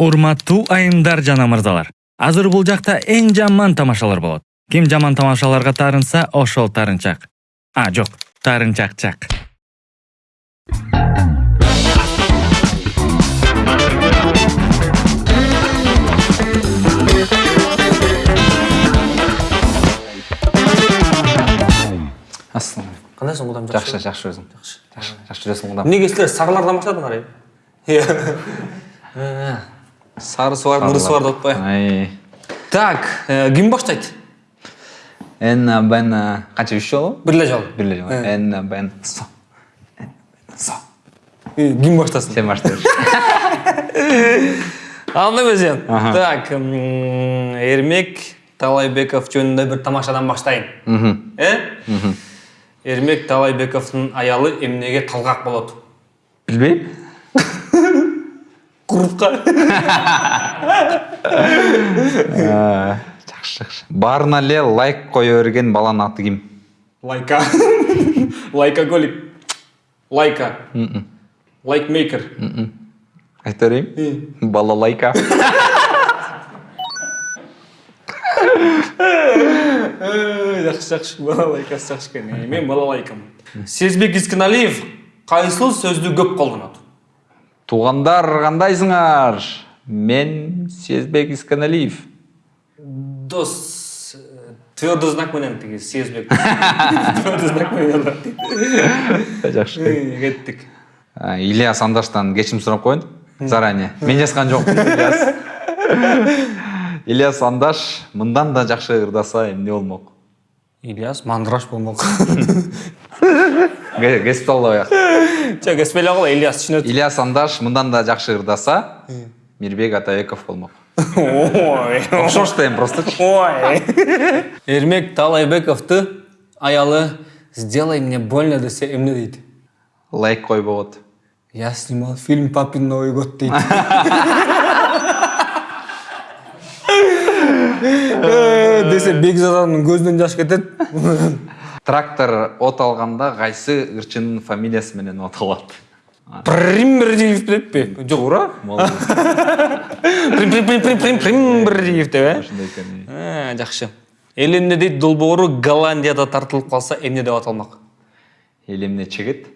урматтуу айымдар жана мырзалар. Азыр бул жакта эң жаман тамашалар болот. Ким жаман тамашаларга таарынса ошол таарынчак а жок таарынчакчак ассалаумағалейкум қандайсың құдам жақсы? Жақсы өзің. Жақсы. Жақсы жүресің құдам неге сілер сарылардан баштадыңар иә сарысы бар мырысы бар деп так э, ким баштайт н бн қанша үш жолы бірле жол бірле жолы Э. н бн со. Со. Э, ким баштасын сен башла анда Аха. так ермек талайбеков жөнінде бір тамашадан баштайын. Мхм. Э? Ермек талайбековтың аялы эмнеге талғақ болады білмеймін курвка жақсы жақсы. Барына эле лайк қоя берген баланын аты ким лайка. Лайкоголик. Лайка. Лайкмейкер. Айта берейін? Бала лайка. Жақсы жақсы. Балалайкасы жақсы екен. Мен балалайкамын сезбек исканалиев қайсыл сөзді көп қолданады. Туғандар қандайсыңар? Мен сезбек исканалиев. Дос э, твердый знак менен тиги сезбек. Твердый знак менен. Жазат дейді. жақсы. Эй, кеттік А, ильяс андаштан кешірім сұрап қояйын заранее. Мен жазған жоқпын ильяс. Ильяс андаш мындан да жақсы ырдаса эмне болмок ильяс мандыраш болмок госпиталда жок эспеле кыла ильяс түшүнөт ильяс андаш мындан да жақсы ырдаса мирбек атабеков болмок ой. Окшош да эми просто. Ой. Эрмек талайбековду аялы сделай мне больно десе эмне дейт лайк қой болот. Я снимал фильм папин новый год дейт Э, десе бекзаданын көзүнөн жаш кетет трактор от алганда кайсы ырчынын фамилиясы менен от алат примбердиев прим прим прим прим примбердиев деп э ошондой экен жакшы эл эмне дейт долбоору голландияда тартылып калса эмне деп аталмак эл эмне чегет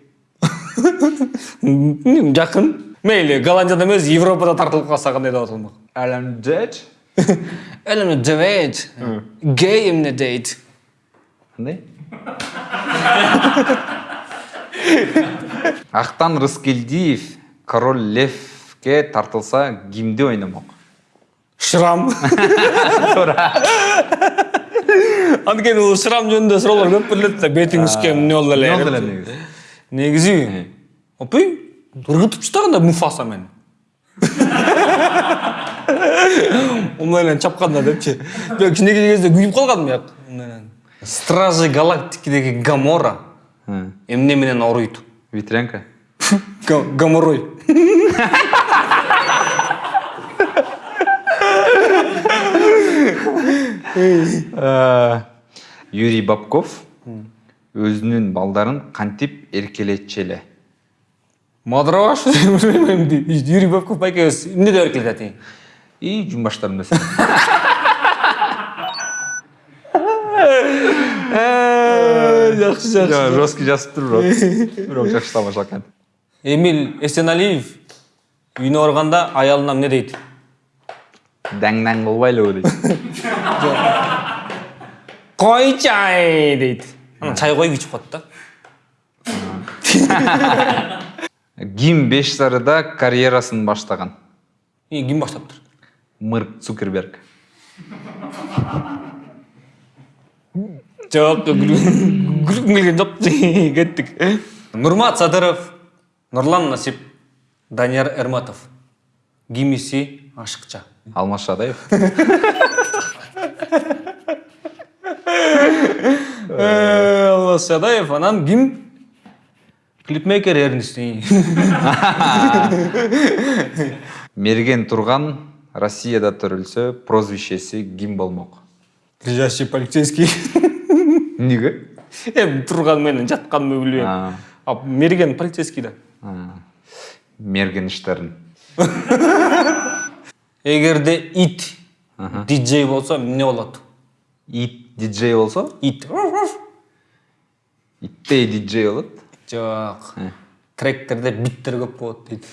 жакын мейли голландияда эмес европада тартылып калса кандай деп аталмак алам дед эл эмне дебейт гей эмне дейт кандай актан рыскелдиев король левке тартылса кимди ойномок шрам. Анткени бул шрам жөнүндө суроолор көп берилет да бетиң үскөн эмне болду эле эмне болду эле негизи опой ыргытып тастаганда муфаса мени умунан чапканда депчи кичинекей кезде күйүп калгам бияк стражи галактикидеги гамора. Эмне менен ооруйт ветрянка Га- гаморой. Юрий бабков өзүнүн балдарын кантип эркелетчү эле мадраш билбейм дейт юрий бабков байкебиз эмне деп эркелетет и жумбаштарымда жакшы жакшы жесткий жазып бирок бирок жакшы тамаша экен эмил эсеналиев үйүнө барганда аялына эмне дейт даң даң кылбайлыбы дейт кой чай дейт анан чай коюп ичип коет да ким беш сарыда карьерасын баштаган И ким баштаптыр марк цукерберг жок күлгүм келген жок кеттик нурмат садыров нурлан насип данияр эрматов кимиси ашыкча. Алмаз шадаев. Аллас шадаев анан ким клипмейкер эрнести мерген турган россияда төрөлсө прозвищеси ким болмок лежащий полицейский. эмнеге эми турган менен жатканымды билбейм А. мерген полицейский да мерген иштерин эгерде ит диджей болсо эмне болот ит диджей болсо ит иттей диджей болот жок тректерде биттер көп болот дейт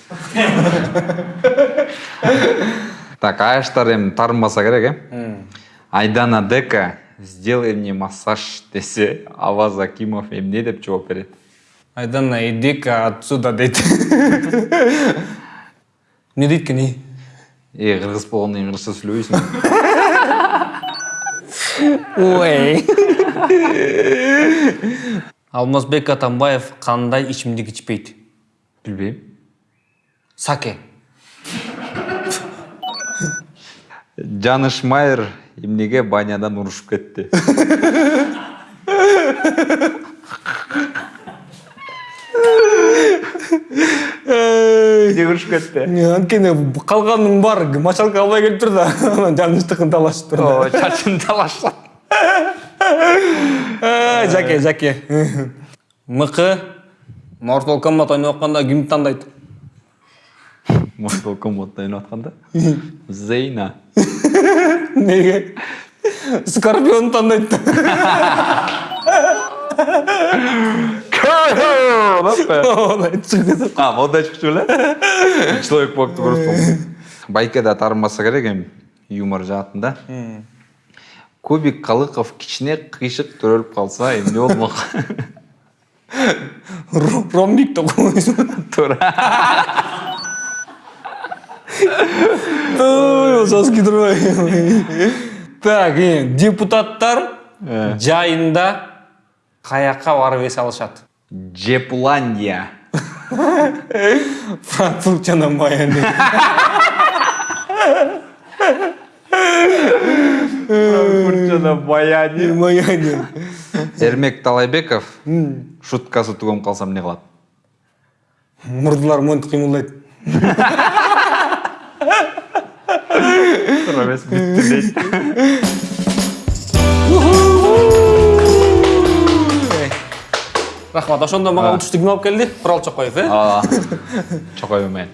так аяштар эми тарынбаса керек э айдана дека сделай мне массаж десе аваз акимов эмне деп жооп берет айдана иди-ка отсюда дейт эмне дейт экен эй э кыргыз болгондон кийин кыргызча сүйлөбөйсүң ой. Алмазбек атамбаев кандай ичимдик ичпейт билбейм саке. Жаныш майер эмнеге банядан урушуп кетти? Эмнеге урушуп кетти? Анткени калганынын баары мочалка албай келиптир да анан жанычтыкын талашыптыр да ооба чачын талашат Ай, жаке жаке. Мыкы mortal kombat ойноп атканда кимди тандайт mortal kombat ойноп атканда? Зейна. Неге скорпионду тандайт да а модай чыкчу беле человек паукты байке да тарынбаса керек эми юмор жаатында кубик калыков кичине кыйшык төрөлүп калса эмне болмок ромбик да койсун туура турбай так депутаттар жайында каяка барып эс алышат жепландия франкфурт жана майами жана майами эрмек талайбеков шуткасы тугум калса эмне кылат мурдулар монтип кыймылдайт туура эмес бүттү дейт рахмат ошондо мага утуштуу ким алып келди курал чокоев э чокой менен